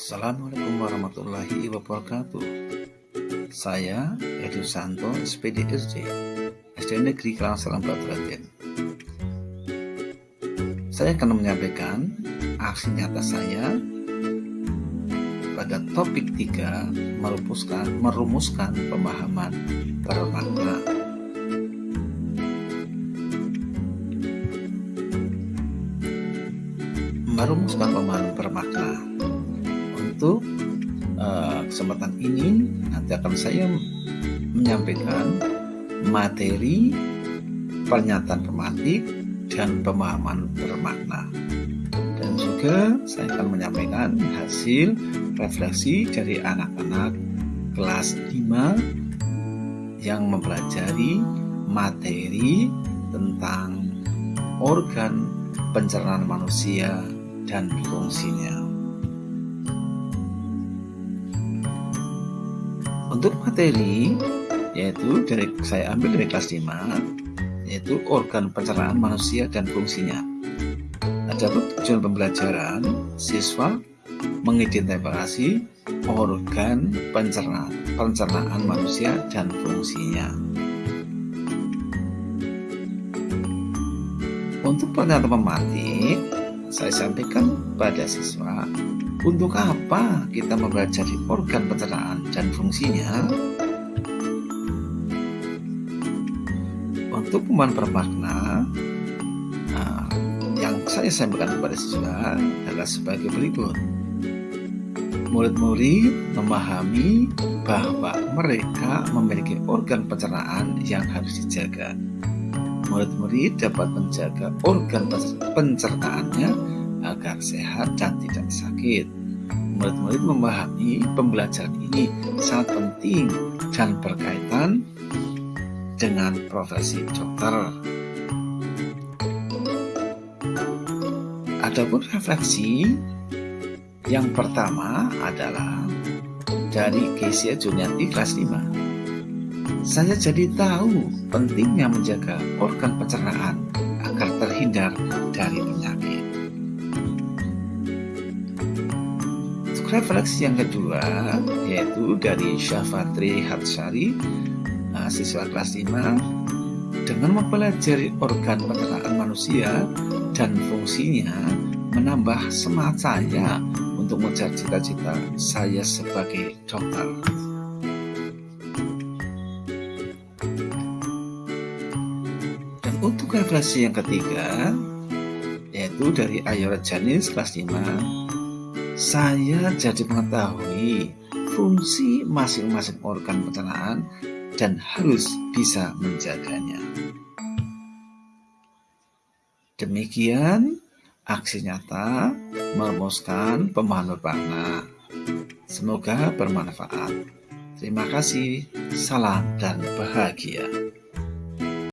Assalamualaikum warahmatullahi wabarakatuh. Saya Edu Santo, SPD SD Negeri Kelangsalam Baturaden Saya akan menyampaikan aksi nyata saya pada topik 3 merumuskan, merumuskan pemahaman bermakna merumuskan pemahaman bermakna untuk uh, kesempatan ini nanti akan saya menyampaikan materi pernyataan pematik dan pemahaman bermakna dan juga saya akan menyampaikan hasil refleksi dari anak-anak kelas 5 yang mempelajari materi tentang organ pencernaan manusia dan fungsinya. Untuk materi yaitu dari saya ambil dari kelas 5 yaitu organ pencernaan manusia dan fungsinya. Ada tujuan pembelajaran siswa mengidentifikasi organ pencernaan, pencernaan manusia dan fungsinya. Untuk pernyataan pematik, saya sampaikan pada siswa untuk apa kita mempelajari organ pencernaan dan fungsinya? Untuk pemahaman bermakna, nah, yang saya sampaikan kepada siswa adalah sebagai berikut. Murid-murid memahami bahwa mereka memiliki organ pencernaan yang harus dijaga. Murid-murid dapat menjaga organ pencernaannya agar sehat dan tidak sakit. Murid-murid memahami pembelajaran ini sangat penting dan berkaitan dengan profesi dokter. Adapun refleksi yang pertama adalah dari Kesia Juniati kelas 5. Saya jadi tahu pentingnya menjaga organ pencernaan agar terhindar dari penyakit. refleksi yang kedua yaitu dari Syafatri Hatsari siswa kelas 5 dengan mempelajari organ pencernaan manusia dan fungsinya menambah semangat saya untuk mengejar cita-cita saya sebagai dokter. Untuk refleksi yang ketiga yaitu dari Ayora Janis kelas 5 saya jadi mengetahui fungsi masing-masing organ pencernaan dan harus bisa menjaganya. Demikian aksi nyata merumuskan pemahaman bermakna. Semoga bermanfaat. Terima kasih, salam dan bahagia.